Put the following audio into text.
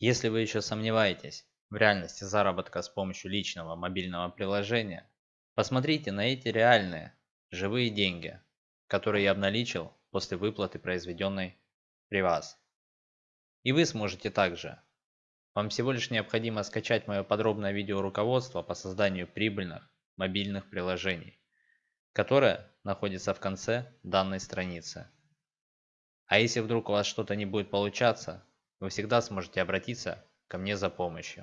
Если вы еще сомневаетесь в реальности заработка с помощью личного мобильного приложения, посмотрите на эти реальные, живые деньги, которые я обналичил после выплаты, произведенной при вас. И вы сможете также. Вам всего лишь необходимо скачать мое подробное видеоруководство по созданию прибыльных мобильных приложений, которое находится в конце данной страницы. А если вдруг у вас что-то не будет получаться, вы всегда сможете обратиться ко мне за помощью.